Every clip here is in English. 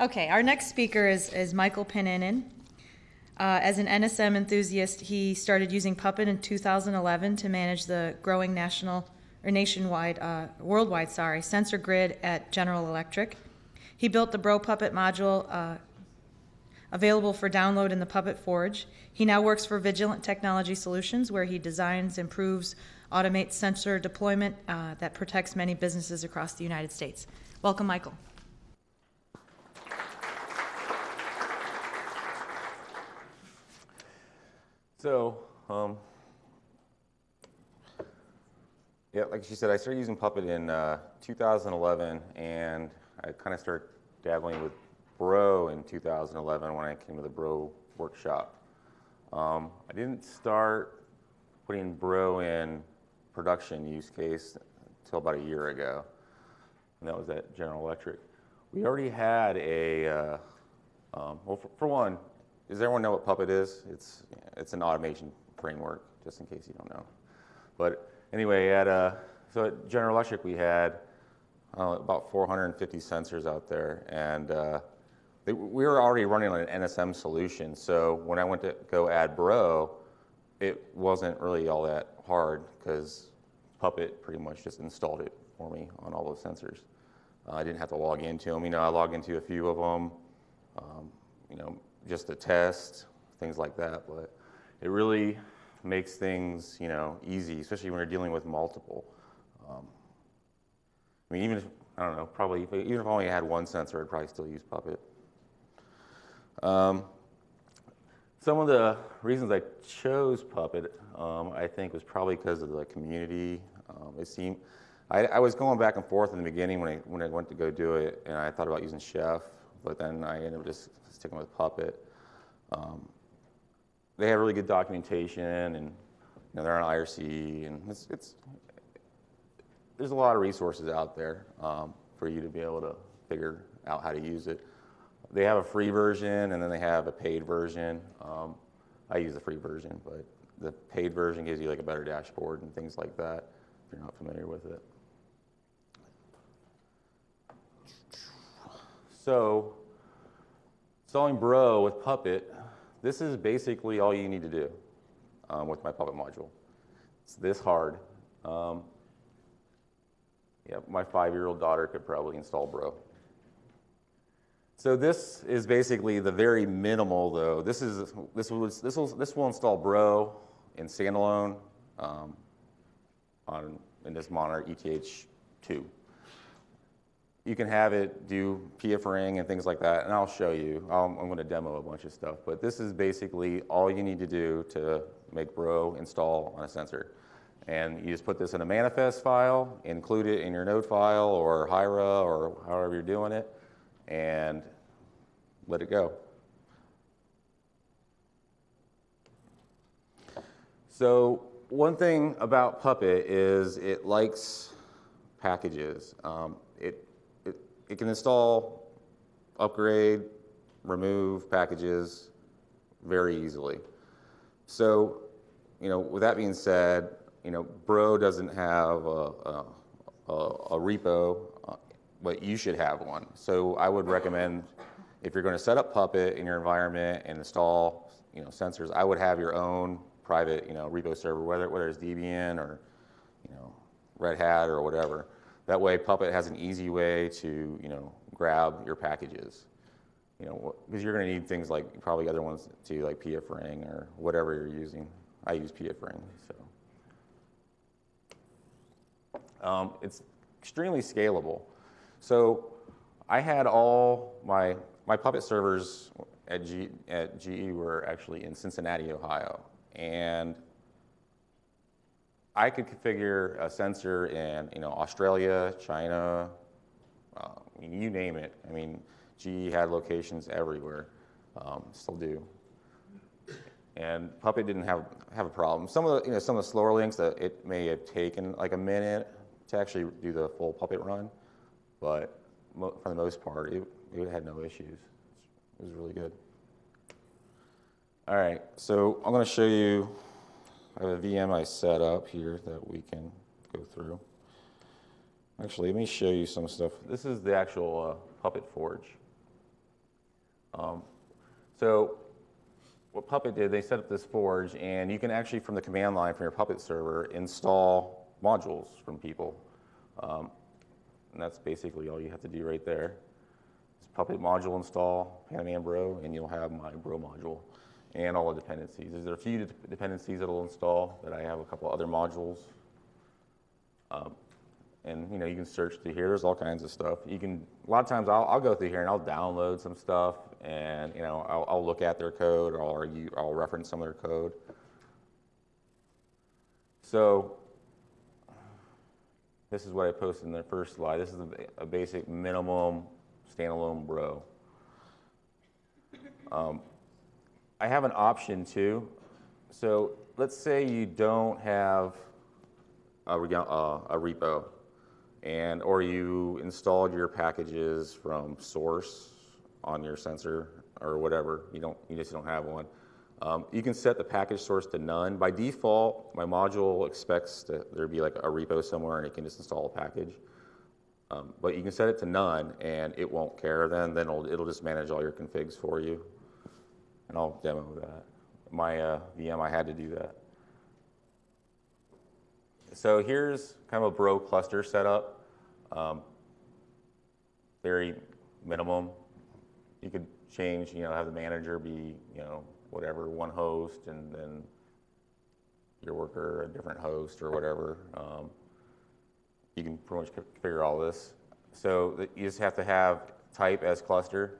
Okay, our next speaker is, is Michael Paninin. Uh, as an NSM enthusiast, he started using Puppet in 2011 to manage the growing national or nationwide, uh, worldwide, sorry, sensor grid at General Electric. He built the Bro Puppet module uh, available for download in the Puppet Forge. He now works for Vigilant Technology Solutions, where he designs, improves, automates sensor deployment uh, that protects many businesses across the United States. Welcome, Michael. So, um, yeah, like she said, I started using Puppet in uh, 2011, and I kind of started dabbling with Bro in 2011 when I came to the Bro workshop. Um, I didn't start putting Bro in production use case until about a year ago, and that was at General Electric. We already had a, uh, um, well, for, for one, does everyone know what Puppet is? It's, it's an automation framework, just in case you don't know. But anyway, at, uh, so at General Electric, we had uh, about 450 sensors out there, and uh, they, we were already running on an NSM solution. So when I went to go add Bro, it wasn't really all that hard because Puppet pretty much just installed it for me on all those sensors. Uh, I didn't have to log into them. You know, I logged into a few of them. Um, you know, just a test, things like that. But it really makes things, you know, easy, especially when you're dealing with multiple. Um, I mean, even if, I don't know, probably, even if I only had one sensor, I'd probably still use Puppet. Um, some of the reasons I chose Puppet, um, I think, was probably because of the community. Um, it seemed, I, I, was going back and forth in the beginning when I, when I went to go do it, and I thought about using Chef, but then I ended up just sticking with Puppet. Um, they have really good documentation, and you know, they're on IRC, and it's, it's there's a lot of resources out there um, for you to be able to figure out how to use it. They have a free version, and then they have a paid version. Um, I use the free version, but the paid version gives you like a better dashboard and things like that if you're not familiar with it. So installing Bro with Puppet, this is basically all you need to do um, with my Puppet module. It's this hard. Um, yeah, my five-year-old daughter could probably install Bro. So this is basically the very minimal, though. This is this will this will this will install Bro in standalone um, on in this monitor ETH2 you can have it do PF ring and things like that, and I'll show you. i am going to demo a bunch of stuff, but this is basically all you need to do to make Bro install on a sensor. And you just put this in a manifest file, include it in your node file or Hiera or however you're doing it, and let it go. So one thing about Puppet is it likes packages. Um, it it can install, upgrade, remove packages very easily. So, you know, with that being said, you know, Bro doesn't have a, a, a, a repo, uh, but you should have one. So I would recommend if you're going to set up Puppet in your environment and install, you know, sensors, I would have your own private, you know, repo server, whether, whether it's Debian or, you know, Red Hat or whatever. That way Puppet has an easy way to, you know, grab your packages. You know, because you're going to need things like probably other ones too, like pfRing or whatever you're using. I use pfRing, so. Um, it's extremely scalable. So I had all my, my Puppet servers at, G, at GE were actually in Cincinnati, Ohio. And I could configure a sensor in you know Australia, China, uh, you name it. I mean, GE had locations everywhere, um, still do. And Puppet didn't have have a problem. Some of the you know some of the slower links that it may have taken like a minute to actually do the full Puppet run, but for the most part, it, it had no issues. It was really good. All right, so I'm going to show you I have a VM I set up here that we can go through. Actually, let me show you some stuff. This is the actual uh, Puppet Forge. Um, so what Puppet did, they set up this forge, and you can actually, from the command line from your Puppet server, install modules from people. Um, and that's basically all you have to do right there. It's Puppet module install, Panaman Bro, and you'll have my Bro module and all the dependencies. There's a few de- dependencies that'll install that I have a couple other modules. Um, and you know you can search through here. There's all kinds of stuff. You can a lot of times I'll, I'll go through here and I'll download some stuff, and you know I'll, I'll look at their code or I'll, argue, I'll reference some of their code. So this is what I posted in the first slide. This is a, a basic minimum standalone bro. Um, I have an option too. So let's say you don't have a, uh, a repo, and or you installed your packages from source on your sensor or whatever. You don't, you just don't have one. Um, you can set the package source to none. By default, my module expects that there be like a repo somewhere, and it can just install a package. Um, but you can set it to none, and it won't care. Then, then it'll, it'll just manage all your configs for you. And I'll demo that. My uh, VM, I had to do that. So here's kind of a bro cluster setup. Um, very minimum. You could change, you know, have the manager be, you know, whatever, one host, and then your worker a different host or whatever. Um, you can pretty much configure all this. So you just have to have type as cluster.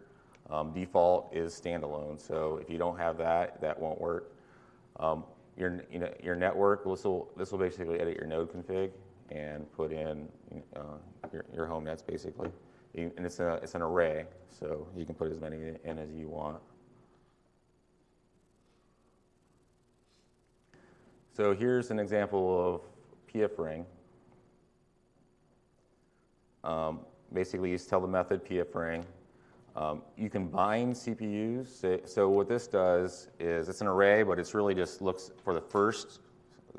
Um, default is standalone. So if you don't have that, that won't work. Um, your, you know, your network, this will, this will basically edit your node config and put in uh, your, your home nets basically. And it's, a, it's an array, so you can put as many in as you want. So here's an example of PF ring. Um, basically, you just tell the method PF ring. Um, you can bind CPUs. So, what this does is it's an array, but it's really just looks for the first,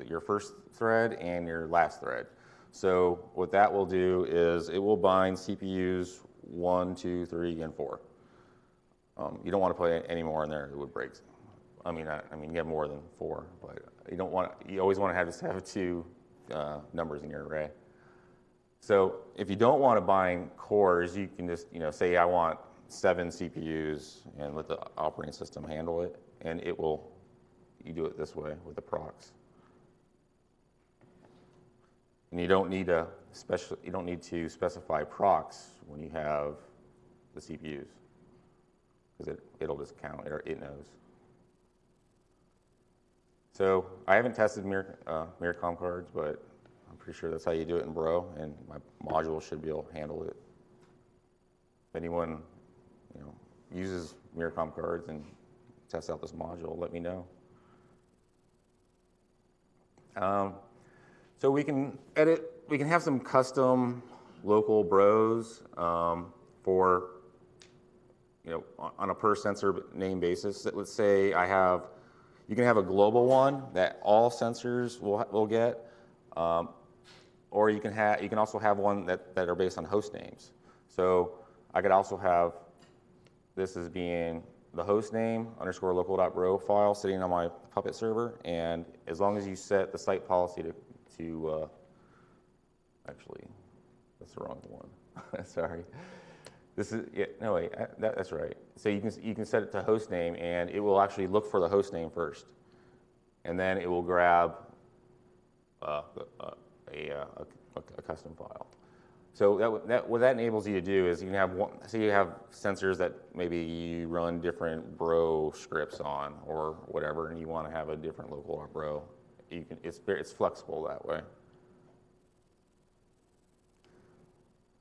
your first thread and your last thread. So what that will do is it will bind CPUs one, two, three, and four. Um, you don't want to put any more in there; it would break. I mean, I, I mean, you have more than four, but you don't want. You always want to have just have two uh, numbers in your array. So if you don't want to bind cores, you can just you know say I want seven CPUs and let the operating system handle it, and it will. You do it this way with the procs. And you don't need a special. You don't need to specify procs when you have the CPUs because it, it'll just count or it knows. So I haven't tested Mir, uh, Myricom cards, but I'm pretty sure that's how you do it in Bro, and my module should be able to handle it. If anyone, you know, uses Myricom cards and tests out this module, let me know. Um, so we can edit, we can have some custom local bros um, for, you know, on- a per sensor name basis. Let's say I have, you can have a global one that all sensors will, will get, um, or you can have, you can also have one that, that are based on host names. So I could also have this as being the host name underscore local.bro file sitting on my Puppet server, and as long as you set the site policy to, to uh, actually, that's the wrong one. Sorry. This is yeah, no wait, uh, that, that's right. So you can you can set it to host name, and it will actually look for the host name first, and then it will grab uh, a, a, a, a custom file. So that, that, what that enables you to do is you can have one, so you have sensors that maybe you run different bro scripts on or whatever, and you want to have a different local bro. You can, it's, it's flexible that way.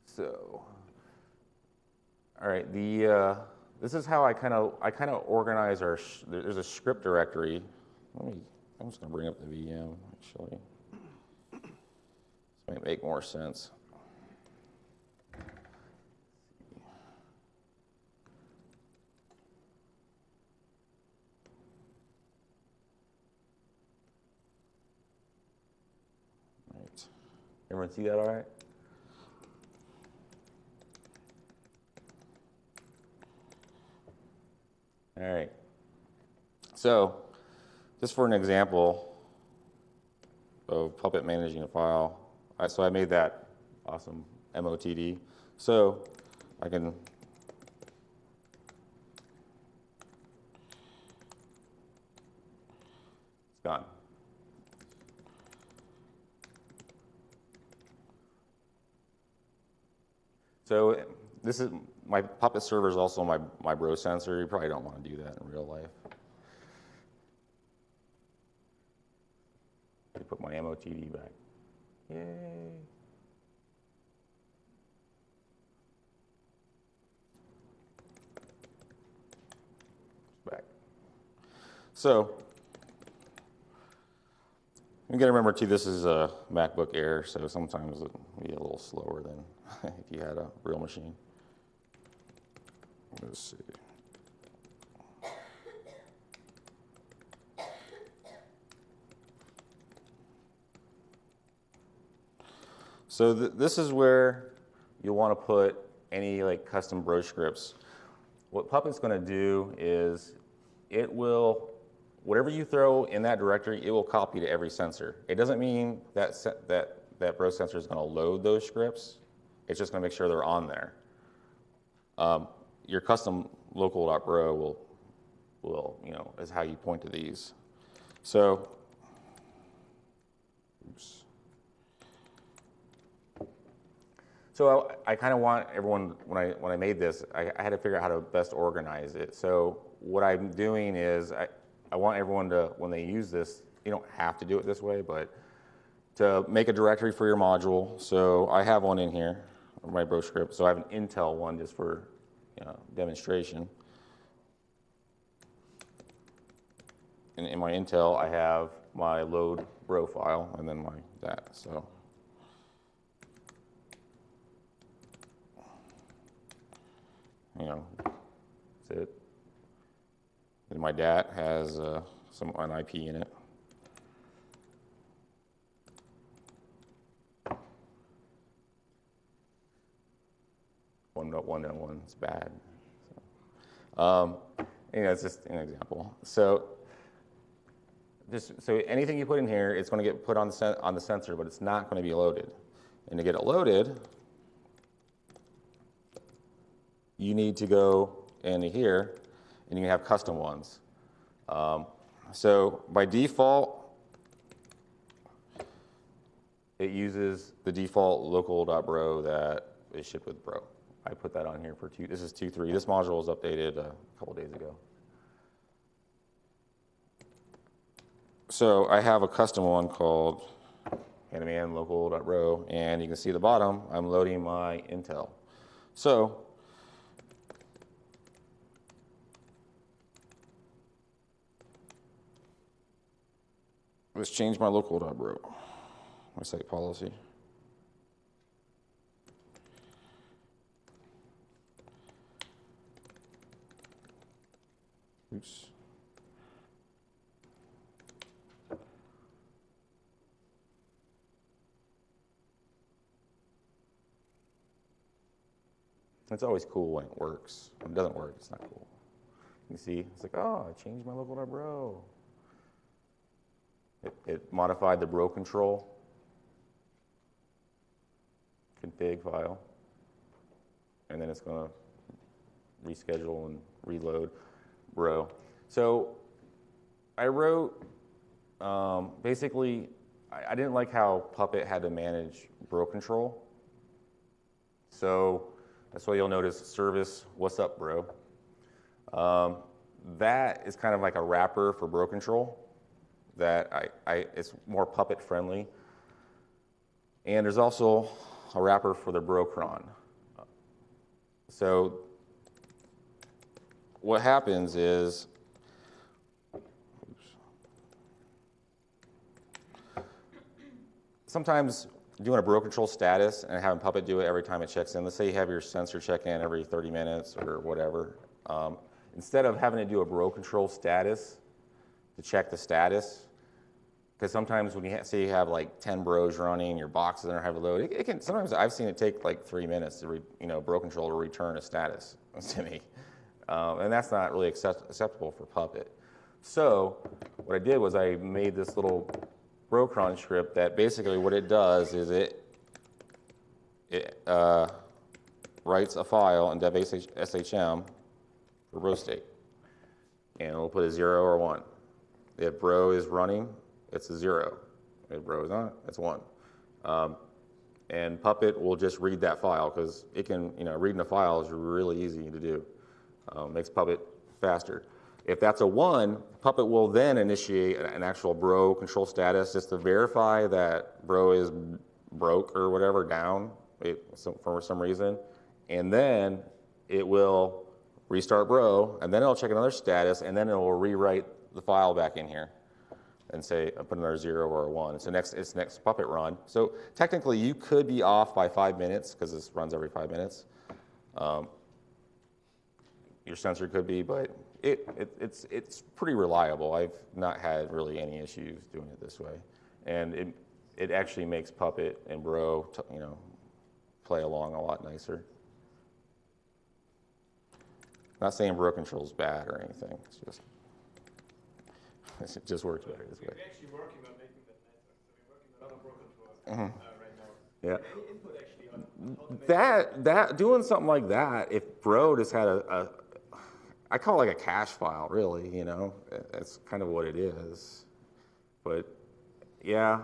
So, all right, the, uh, this is how I kind of, I kind of organize our, there's a script directory. Let me, I'm just to bring up the VM, actually. This might make more sense. Right. Everyone see that all right? All right. So, just for an example of Puppet managing a file, I, so I made that awesome MOTD. So, I can It's gone. So this is, my Puppet server is also my, my bro sensor. You probably don't want to do that in real life. I put my MOTD back. Yay. Back. So, you gotta remember too, this is a MacBook Air, so sometimes it'll be a little slower than if you had a real machine. Let's see. So th- this is where you'll want to put any like custom bro scripts. What Puppet's going to do is it will, whatever you throw in that directory, it will copy to every sensor. It doesn't mean that that that bro sensor is going to load those scripts. It's just going to make sure they're on there. Um, your custom local.bro will will you know is how you point to these. So, oops. So I, I kind of want everyone when I when I made this, I, I had to figure out how to best organize it. So what I'm doing is I, I want everyone to when they use this, you don't have to do it this way, but to make a directory for your module. So I have one in here, my bro script. So I have an Intel one just for you know, demonstration. And in my Intel, I have my load bro file and then my that. So. you know, that's it. And my dad has uh, some IP in it. One dot one dot one is bad. So, um, you know, it's just an example. So, just so anything you put in here, it's going to get put on the on the sensor, but it's not going to be loaded. And to get it loaded, you need to go into here and you can have custom ones. Um, so by default, it uses the default local.bro that is shipped with bro. I put that on here for two, this is 2.3. This module was updated a couple days ago. So I have a custom one called Handyman local.bro, and you can see the bottom, I'm loading my Intel. So Let's change my local.bro, my site policy. Oops. It's always cool when it works. When it doesn't work, it's not cool. You see, it's like, oh, I changed my local local.bro. It, it modified the bro control config file, and then it's going to reschedule and reload bro. So I wrote um, basically, I, I didn't like how Puppet had to manage bro control. So that's why you'll notice service, what's up, bro? Um, that is kind of like a wrapper for bro control that I, I, it's more puppet friendly. And there's also a wrapper for the Brocron. So what happens is, oops. sometimes doing a bro control status and having Puppet do it every time it checks in. Let's say you have your sensor check in every 30 minutes or whatever. Um, instead of having to do a bro control status to check the status, because sometimes when you ha- say you have like 10 bros running, your boxes are heavy load, it, it can, sometimes I've seen it take like three minutes to, re, you know, bro control to return a status to me. Um, and that's not really accept- acceptable for Puppet. So what I did was I made this little Brocron script that basically what it does is it, it uh, writes a file in dev SHM for bro state. And it'll put a zero or one. If bro is running, it's a zero. Bro is not, it's one. Um, and Puppet will just read that file because it can, you know, reading a file is really easy to do. Um, makes Puppet faster. If that's a one, Puppet will then initiate an actual bro control status just to verify that bro is broke or whatever down it, for some reason. And then it will restart bro, and then it'll check another status, and then it will rewrite the file back in here and say, uh, put another zero or a one. So next, it's next Puppet run. So technically you could be off by five minutes because this runs every five minutes. Um, your sensor could be, but it, it, it's, it's pretty reliable. I've not had really any issues doing it this way. And it, it actually makes Puppet and Bro, you know, play along a lot nicer. Not saying Bro Control's bad or anything. It's just, it just works better this way. We're actually working on making that. So we're working on other broken control uh, right now. Yeah. Input actually on how to make That that doing something like that, if Bro just had a, a I call it like a cache file, really. You know, that's kind of what it is. But yeah,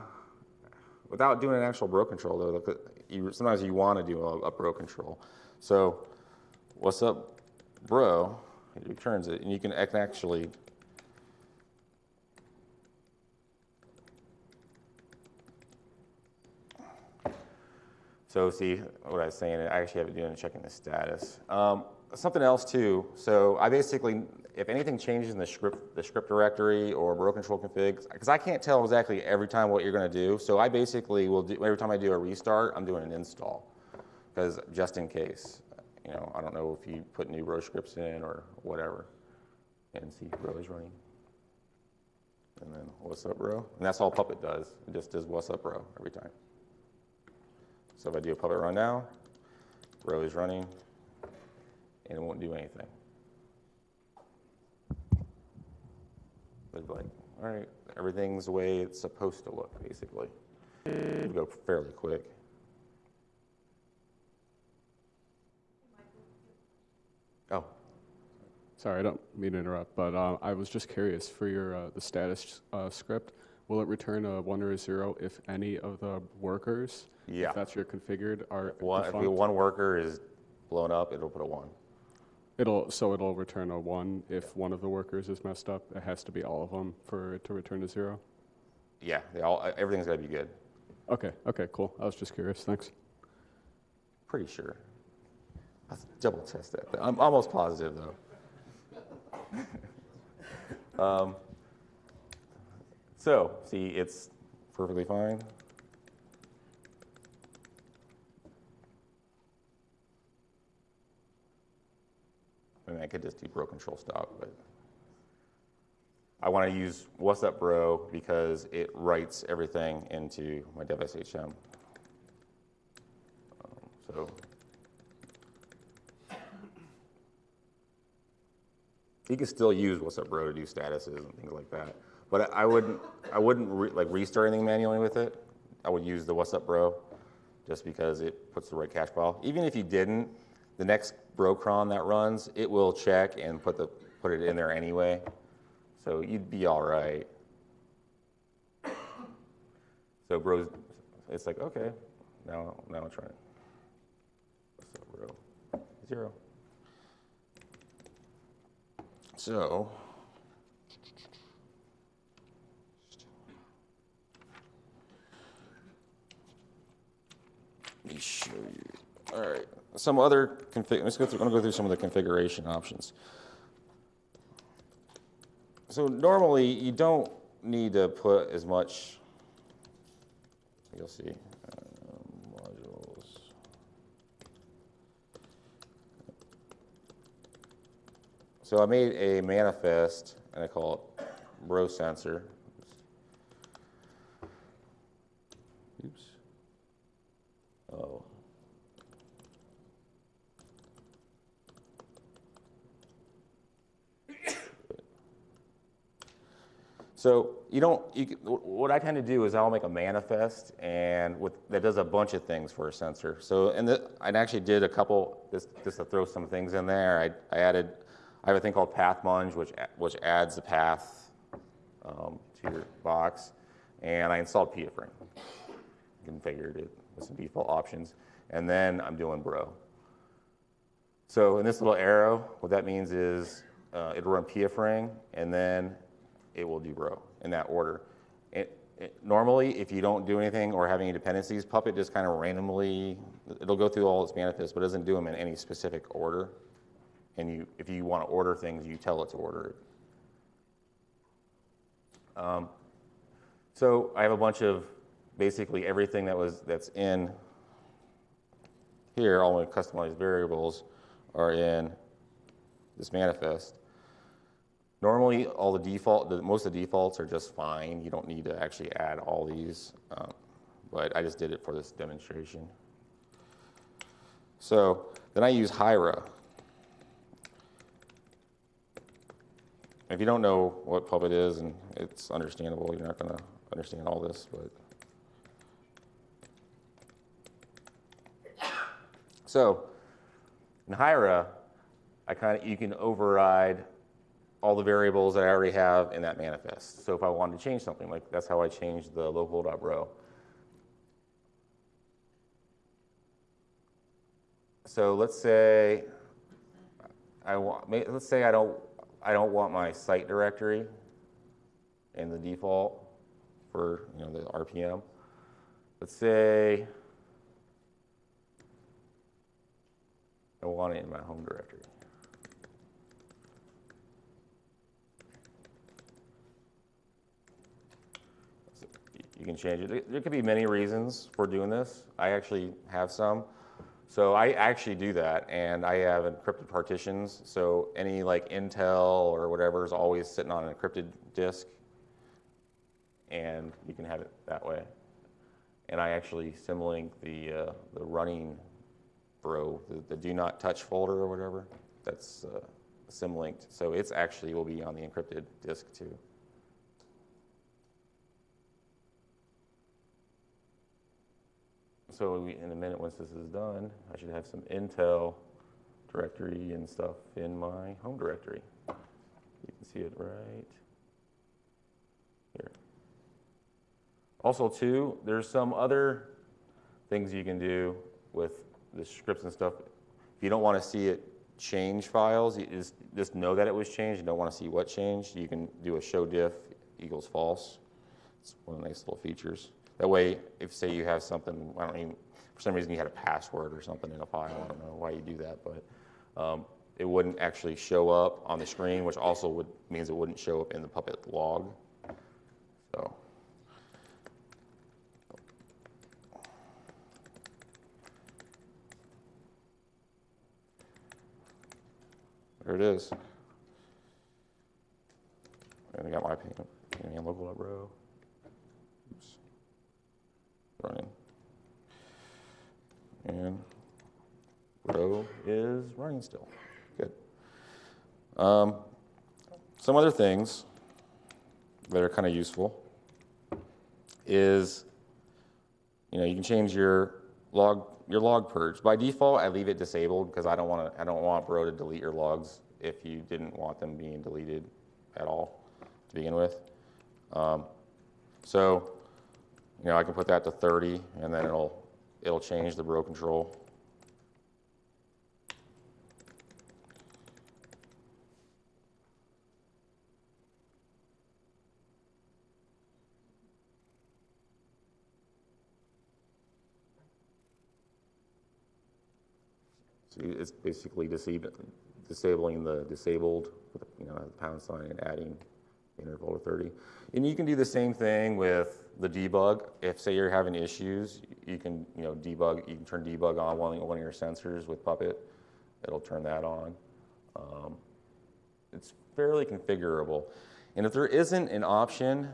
without doing an actual Bro control though, you, sometimes you want to do a, a Bro control. So, what's up, Bro? It returns it, and you can actually. So see what I was saying, I actually have it doing checking the status. Um, something else too, so I basically, if anything changes in the script, the script directory or bro control config, because I can't tell exactly every time what you're gonna do, so I basically will do, every time I do a restart, I'm doing an install. Because just in case, you know, I don't know if you put new bro scripts in or whatever. And see, bro is running. And then, what's up, bro? And that's all Puppet does, it just does what's up, bro, every time. So if I do a puppet run now, Bro is running, and it won't do anything. But like, all right, everything's the way it's supposed to look, basically. It'll go fairly quick. Oh, Sorry, I don't mean to interrupt, but uh, I was just curious for your uh, the status uh, script. Will it return a one or a zero if any of the workers, Yeah. if that's your configured, are one, if one worker is blown up, it'll put a one. It'll so it'll return a one if one of the workers is messed up. It has to be all of them for it to return a zero. Yeah, they all, everything's gotta be good, Okay, okay, cool. I was just curious. Thanks. pretty sure. Let's double test that. I'm almost positive though. um, so, see, it's perfectly fine. I mean, I could just do bro control stop, but I want to use what's up bro because it writes everything into my dev SHM. Um, so you can still use what's up bro to do statuses and things like that. But I I wouldn't, I wouldn't re, like restart anything manually with it. I would use the what's up bro just because it puts the right cache file. Even if you didn't, the next brocron that runs, it will check and put the put it in there anyway. So you'd be all right. So bros, it's like okay, now now I'm trying. What's up, bro? Zero. So. Let me show you. All right, some other config. Let's go through. I'm gonna go through some of the configuration options. So normally you don't need to put as much. You'll see. Um, modules. So I made a manifest and I call it bro sensor. Oops. Oh. So you don't, you, what I tend to do is I'll make a manifest and with, that does a bunch of things for a sensor. So, and the, I actually did a couple, just, just to throw some things in there, I, I added, I have a thing called Path Munge, which, which adds the path um, to your box, and I installed pfRing. Configured it with some default options, and then I'm doing Bro. So in this little arrow, what that means is uh, it'll run pfRing, and then it will do Bro in that order. It, it, normally, if you don't do anything or have any dependencies, Puppet just kind of randomly, it'll go through all its manifests, but it doesn't do them in any specific order. And you, if you want to order things, you tell it to order it. Um, so I have a bunch of basically everything that was that's in here, all my customized variables are in this manifest. Normally, all the default, the, most of the defaults are just fine. You don't need to actually add all these, um, but I just did it for this demonstration. So then I use Hiera. If you don't know what Puppet is, and it's understandable, you're not going to understand all this, but. So in Hiera, I kind of, you can override all the variables that I already have in that manifest. So if I wanted to change something, like that's how I changed the local.bro. So let's say I want, let's say I don't, I don't want my site directory in the default for, you know, the RPM. Let's say I want it in my home directory. So You can change it. There- could be many reasons for doing this. I actually have some. So I actually do that, and I have encrypted partitions. So any like Intel or whatever is always sitting on an encrypted disk, and you can have it that way. And I actually symlink the uh, the running bro, the, the do not touch folder or whatever. That's uh, symlinked, so it's actually will be on the encrypted disk too. So we, in a minute, once this is done, I should have some Intel directory and stuff in my home directory. You can see it right here. Also, too, there's some other things you can do with the scripts and stuff. If you don't want to see it change files, you just, just know that it was changed. You don't want to see what changed. You can do a show diff equals false. It's one of the nice little features. That way, if say you have something, I don't even, for some reason you had a password or something in a file, I don't know why you do that, but um, it wouldn't actually show up on the screen, which also would, means it wouldn't show up in the Puppet log. So. There it is. And I got my local bro. Running. And Bro is running still. Good. Um, some other things that are kind of useful is, you know, you can change your log your log purge. By default, I leave it disabled because I don't want to. I don't want Bro to delete your logs if you didn't want them being deleted at all to begin with. Um, so, you know, I can put that to 30, and then it'll it'll change the Bro control. So it's basically disab- disabling the disabled, you know, the pound sign and adding interval to 30. And you can do the same thing with the debug. If say you're having issues, you can, you know, debug, you can turn debug on one, one of your sensors with Puppet. It'll turn that on. Um, it's fairly configurable. And if there isn't an option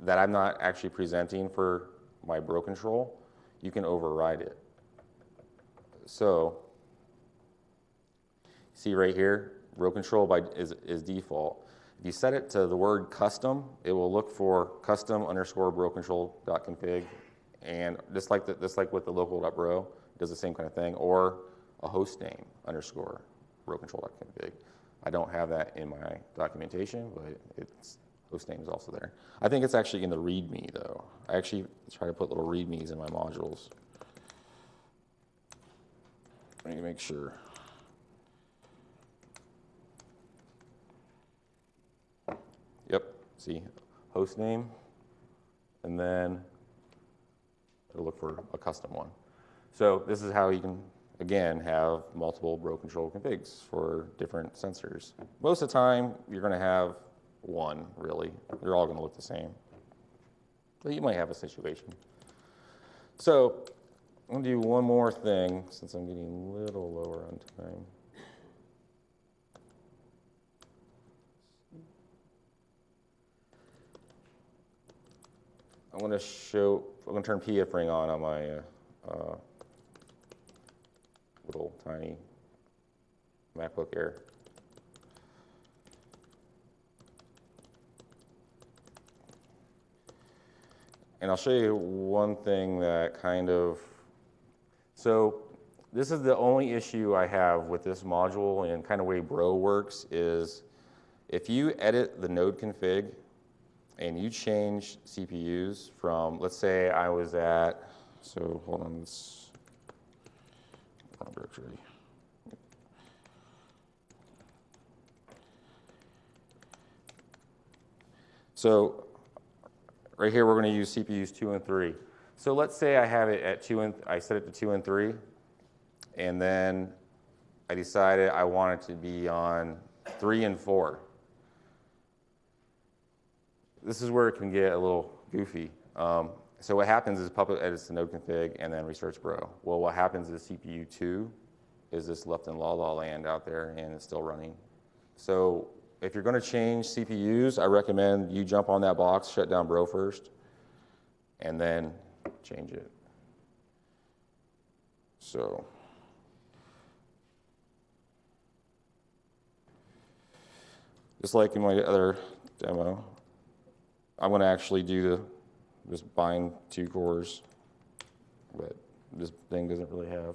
that I'm not actually presenting for my bro control, you can override it. So, see right here, bro control by is, is default. If you set it to the word custom, it will look for custom underscore bro control dot config, and just like the, just like with the local dot bro, it does the same kind of thing, or a host name underscore bro control dot config. I don't have that in my documentation, but it's host name is also there. I think it's actually in the README though. I actually try to put little READMEs in my modules. Let me make sure. See, host name, and then it'll look for a custom one. So this is how you can, again, have multiple bro control configs for different sensors. Most of the time, you're gonna have one, really. They're all gonna look the same. But you might have a situation. So I'm gonna do one more thing since I'm getting a little lower on time. I'm gonna show, I'm gonna turn PF ring on on my uh, uh, little tiny MacBook Air. And I'll show you one thing that kind of, so this is the only issue I have with this module and kind of way Bro works is if you edit the node config and you change CPUs from, let's say I was at, so hold on, this, wrong directory. So right here, we're going to use CPUs two and three. So let's say I have it at two and, I set it to two and three, and then I decided I want it to be on three and four. This is where it can get a little goofy. Um, so what happens is Puppet edits the node config and then restarts Bro. Well, what happens is CPU two is this left in la la land out there and it's still running. So if you're going to change CPUs, I recommend you jump on that box, shut down Bro first, and then change it. So. Just like in my other demo, I'm going to actually do the, just bind two cores, but this thing doesn't really have.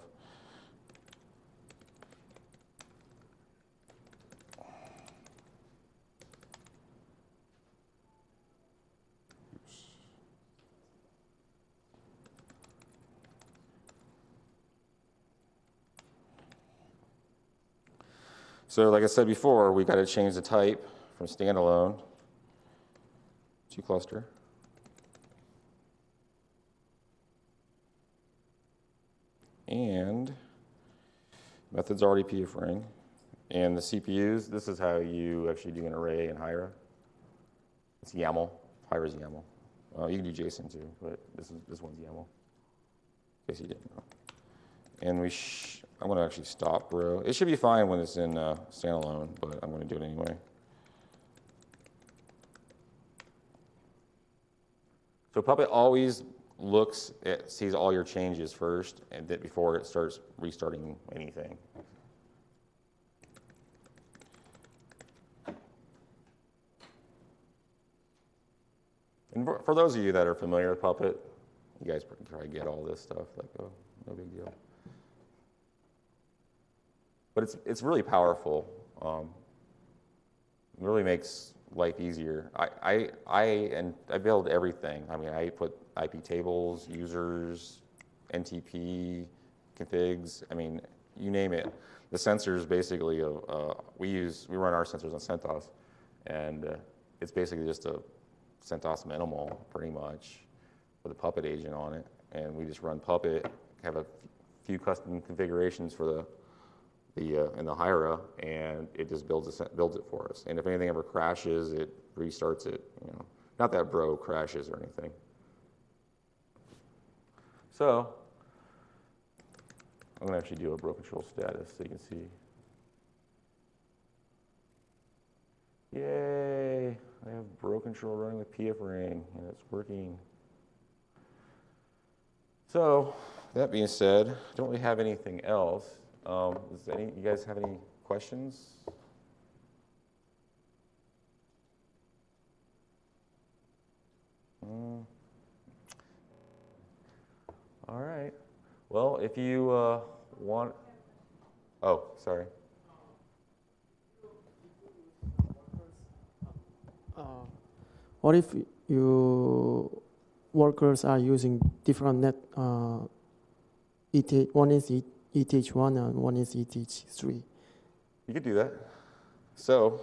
So like I said before, we got to change the type from standalone to cluster. And method's already PF ring. And the CPUs, this is how you actually do an array in Hiera. It's YAML. Hiera's YAML. You can do JSON too, but this is this one's YAML. In case you didn't know. And we, I'm going to actually stop bro. It should be fine when it's in uh, standalone, but I'm going to do it anyway. Puppet always looks at, sees all your changes first, and that before it starts restarting anything. And for- for those of you that are familiar with Puppet, you guys probably get all this stuff, like, oh, no big deal. But it's, it's really powerful. Um, it really makes life easier. I, I, I, and I build everything. I mean, I put IP tables, users, NTP, configs. I mean, you name it. The sensors basically, uh, uh, we use, we run our sensors on CentOS, and uh, it's basically just a CentOS minimal, pretty much, with a Puppet agent on it. And we just run Puppet, have a few custom configurations for the the uh, in the Hiera, and it just builds it builds it for us. And if anything ever crashes, it restarts it. You know, not that Bro crashes or anything. So I'm gonna actually do a Bro control status so you can see. Yay! I have Bro control running with PF ring, and it's working. So that being said, don't we have anything else? Um, is any, you guys have any questions? Mm. All right. Well, if you uh, want, oh, sorry. Uh, what if you workers are using different net? Uh, one is ETH1 and one is E ETH3. You could do that. So,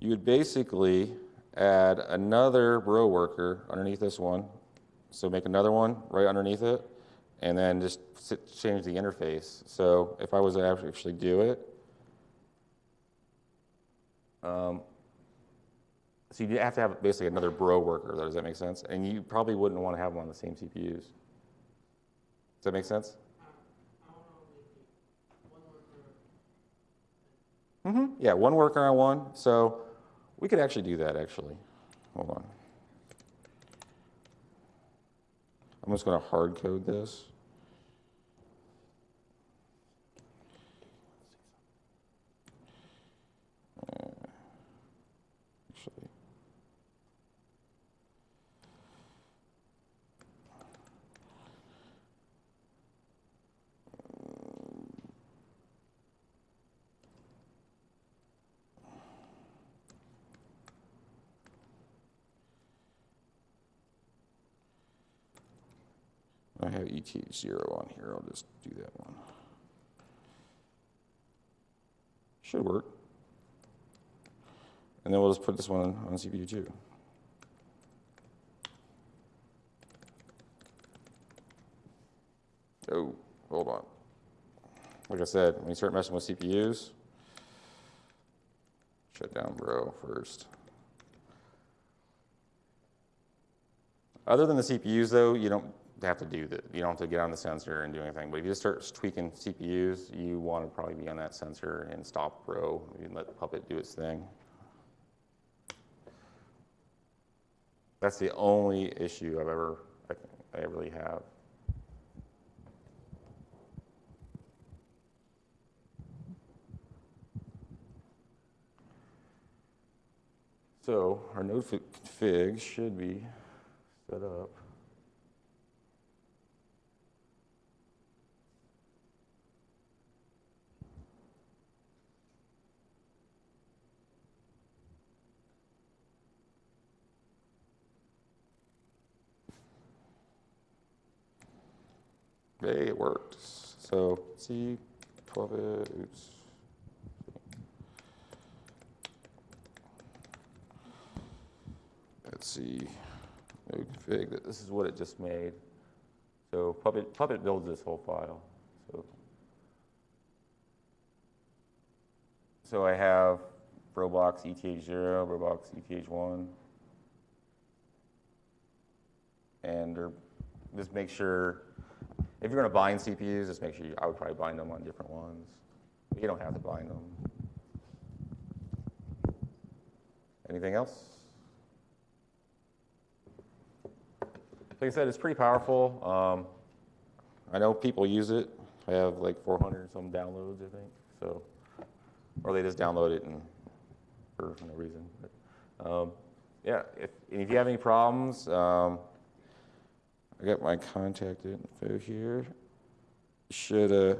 you would basically add another bro worker underneath this one. So make another one right underneath it, and then just sit, change the interface. So if I was to actually do it, um, so you have to have basically another bro worker. Does that make sense? And you probably wouldn't want to have them on the same CPUs. Does that make sense? Mm-hmm. Yeah, one worker on one. So we could actually do that, actually. Hold on. I'm just going to hard code this. Uh, Actually. I have ETH0 on here. I'll just do that one. Should work. And then we'll just put this one on CPU2. Oh, hold on. Like I said, when you start messing with CPUs, shut down bro first. Other than the CPUs though, you don't have to do that. You don't have to get on the sensor and do anything. But if you just start tweaking CPUs, you want to probably be on that sensor and stop bro and let Puppet do its thing. That's the only issue I've ever, I, I really have. So our node config should be set up. Hey, it worked. So C, 12 it, oops. Let's see, node config, that- this is what it just made. So Puppet, Puppet builds this whole file. So, so I have Roblox ETH0, Roblox ETH1. And er, just make sure, if you're gonna bind CPUs, just make sure, you- I would probably bind them on different ones. But You don't have to bind them. Anything else? Like I said, it's pretty powerful. Um, I know people use it. I have like 400 and some downloads, I think. So, or they just download it and for no reason. But, um, yeah, if, if you have any problems, um, I got my contact info here. Should uh.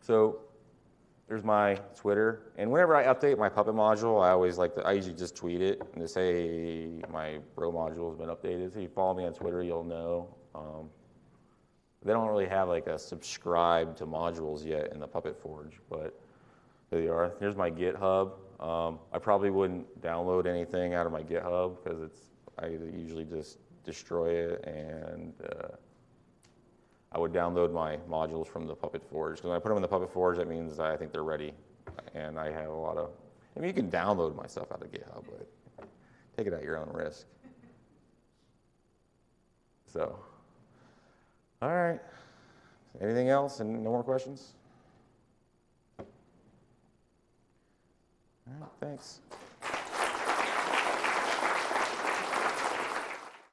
So there's my Twitter, and whenever I update my Puppet module, I always like to, I usually just tweet it and just say my Bro module has been updated. So if you follow me on Twitter, you'll know. Um, they don't really have like a subscribe to modules yet in the Puppet Forge, but there they are. Here's my GitHub. Um, I probably wouldn't download anything out of my GitHub because it's I usually just destroy it and. Uh, I would download my modules from the Puppet Forge. Because when I put them in the Puppet Forge, that means I think they're ready. And I have a lot of, I mean, you can download my stuff out of GitHub, but take it at your own risk. So, all right. Anything else and no more questions? All right. thanks.